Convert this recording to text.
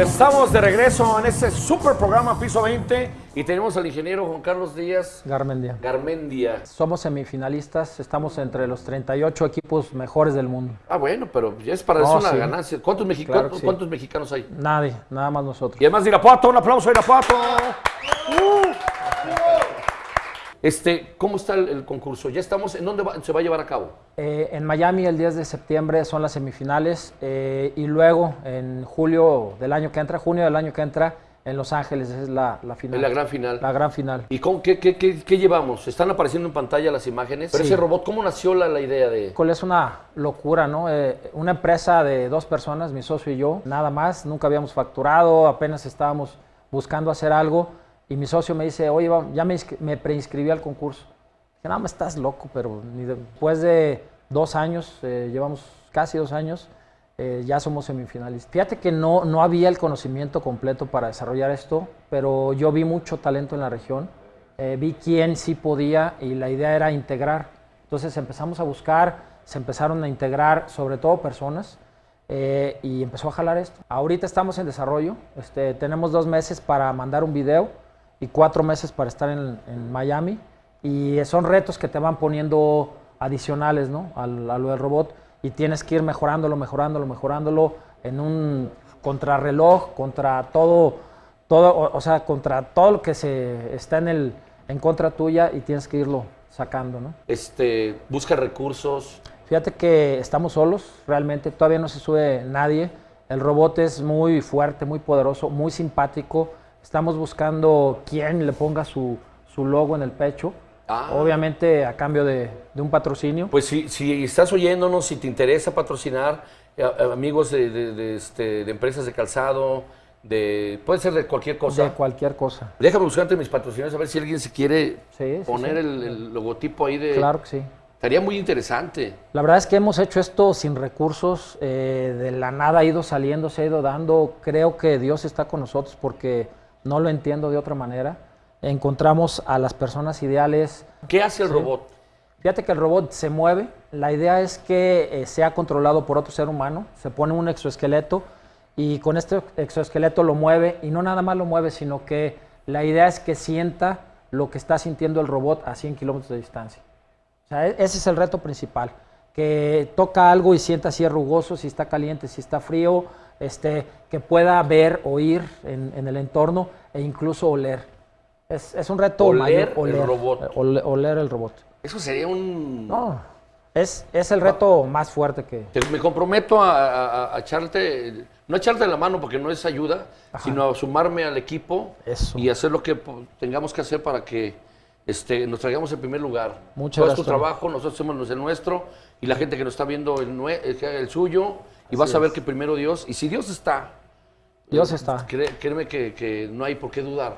estamos de regreso en este super programa Piso 20 y tenemos al ingeniero Juan Carlos Díaz Garmendia. Garmendia. Somos semifinalistas, estamos entre los 38 equipos mejores del mundo. Ah, bueno, pero ya es para No, eso una sí. ganancia. ¿Cuántos, mexi- Claro cuántos- que sí. cuántos mexicanos hay? Nadie, nada más nosotros. Y además de Irapuato, un aplauso a Irapuato. Uh. Este, ¿cómo está el, el concurso? Ya estamos, ¿en dónde va- se va a llevar a cabo? Eh, en Miami el 10 de septiembre son las semifinales eh, y luego en julio del año que entra, junio del año que entra, en Los Ángeles es la, la final. En la gran final. La gran final. ¿Y cómo, qué, qué- qué- qué llevamos? ¿Están apareciendo en pantalla las imágenes? Pero Sí. ese robot, ¿cómo nació la, la idea de...? Es una locura, ¿no? Eh, una empresa de dos personas, mi socio y yo, nada más, nunca habíamos facturado, apenas estábamos buscando hacer algo y mi socio me dice, oye, ya me, me preinscribí al concurso. Dije, no, estás loco, pero ni después de dos años, eh, llevamos casi dos años, eh, ya somos semifinalistas. Fíjate que no, no había el conocimiento completo para desarrollar esto, pero yo vi mucho talento en la región, eh, vi quién sí podía y la idea era integrar. Entonces empezamos a buscar, se empezaron a integrar sobre todo personas eh, y empezó a jalar esto. Ahorita estamos en desarrollo, este, tenemos dos meses para mandar un video y cuatro meses para estar en, en Miami y son retos que te van poniendo adicionales ¿no? al, a lo del robot y tienes que ir mejorándolo, mejorándolo, mejorándolo en un contrarreloj, contra todo, todo o, o sea, contra todo lo que se está en, el, en contra tuya y tienes que irlo sacando. ¿no? Este, busca recursos. Fíjate que estamos solos, realmente todavía no se sube nadie. El robot es muy fuerte, muy poderoso, muy simpático. Estamos buscando quién le ponga su, su logo en el pecho. Ah. Obviamente a cambio de, de un patrocinio. Pues si, si estás oyéndonos, si te interesa patrocinar, eh, eh, amigos de, de- este, de empresas de calzado, de puede ser de cualquier cosa. de cualquier cosa. Déjame buscar entre mis patrocinadores a ver si alguien se quiere Sí, sí, poner sí. El, el logotipo ahí de... Claro que sí. Estaría muy interesante. La verdad es que hemos hecho esto sin recursos, eh, de la nada ha ido saliendo, se ha ido dando. Creo que Dios está con nosotros porque no lo entiendo de otra manera. Encontramos a las personas ideales. ¿Qué hace el robot? Fíjate que el robot se mueve. La idea es que eh, sea controlado por otro ser humano. Se pone un exoesqueleto y con este exoesqueleto lo mueve y no nada más lo mueve, sino que la idea es que sienta lo que está sintiendo el robot a 100 kilómetros de distancia. O sea, e- ese es el reto principal, que toca algo y sienta si es rugoso, si está caliente, si está frío, este, que pueda ver, oír en, en el entorno e incluso oler. Es, es un reto Oler mayor, el robot. eh, ole- oler el robot. Eso sería un... No, es, es el reto más fuerte que... Me comprometo a, a- a echarte, no a echarte la mano porque no es ayuda, sino a sumarme al equipo Eso. y hacer lo que tengamos que hacer para que este, nos traigamos en primer lugar. Muchas Todo es gracias, tu trabajo, nosotros hacemos el nuestro y la gente que nos está viendo el, el suyo y vas a ver que primero Dios, y si Dios está, Dios está. créeme que, que no hay por qué dudar.